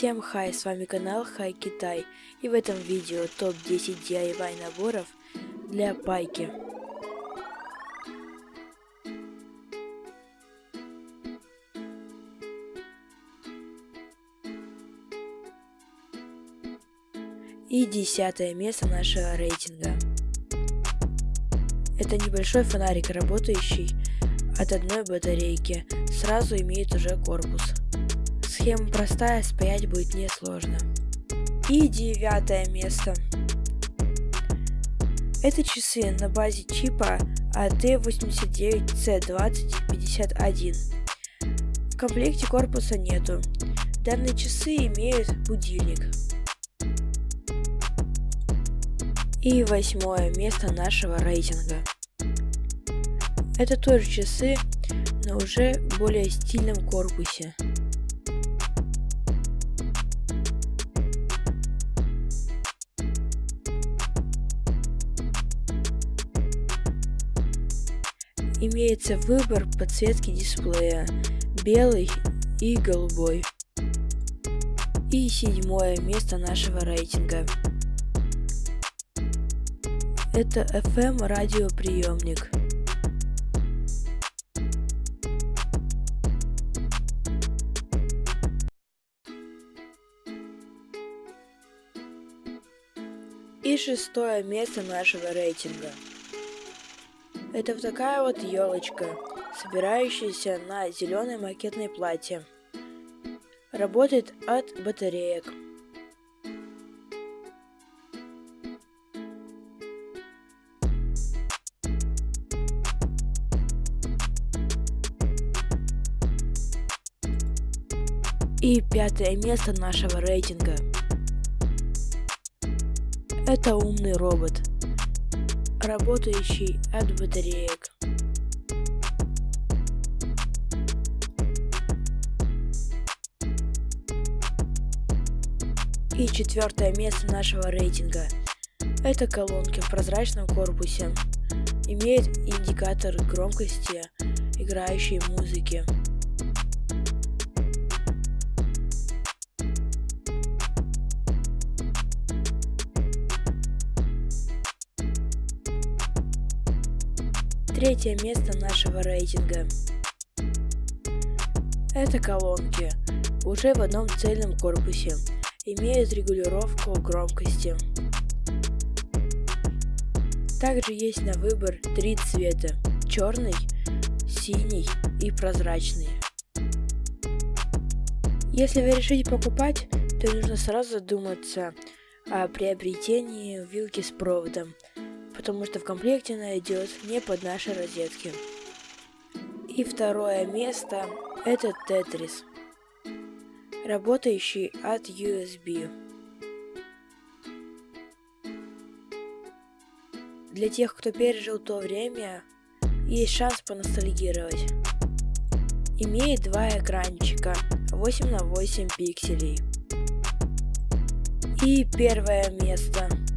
Всем хай, с вами канал Хай Китай и в этом видео топ 10 DIY наборов для пайки. И десятое место нашего рейтинга. Это небольшой фонарик, работающий от одной батарейки, сразу имеет уже корпус. Схема простая, спаять будет несложно. И девятое место. Это часы на базе чипа AT89C2051. В комплекте корпуса нету. Данные часы имеют будильник. И восьмое место нашего рейтинга. Это тоже часы, но уже в более стильном корпусе. Имеется выбор подсветки дисплея, белый и голубой. И седьмое место нашего рейтинга. Это FM радиоприемник. И шестое место нашего рейтинга. Это вот такая вот елочка, собирающаяся на зеленой макетной платье. Работает от батареек. И пятое место нашего рейтинга. Это умный робот работающий от батареек. И четвертое место нашего рейтинга. Это колонки в прозрачном корпусе. Имеет индикатор громкости играющей музыки. Третье место нашего рейтинга. Это колонки, уже в одном цельном корпусе, имеют регулировку громкости. Также есть на выбор три цвета – черный, синий и прозрачный. Если вы решите покупать, то нужно сразу задуматься о приобретении вилки с проводом – потому что в комплекте она идет не под наши розетки. И второе место это Тетрис, работающий от USB. Для тех, кто пережил то время, есть шанс поностальгировать. Имеет два экранчика 8 на 8 пикселей. И первое место –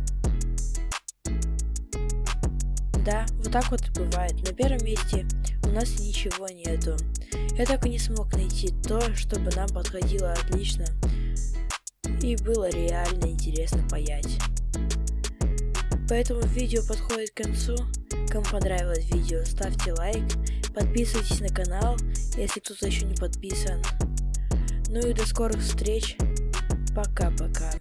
Да, вот так вот бывает. На первом месте у нас ничего нету. Я так и не смог найти то, чтобы нам подходило отлично. И было реально интересно паять. Поэтому видео подходит к концу. Кому понравилось видео, ставьте лайк, подписывайтесь на канал, если кто-то еще не подписан. Ну и до скорых встреч. Пока-пока.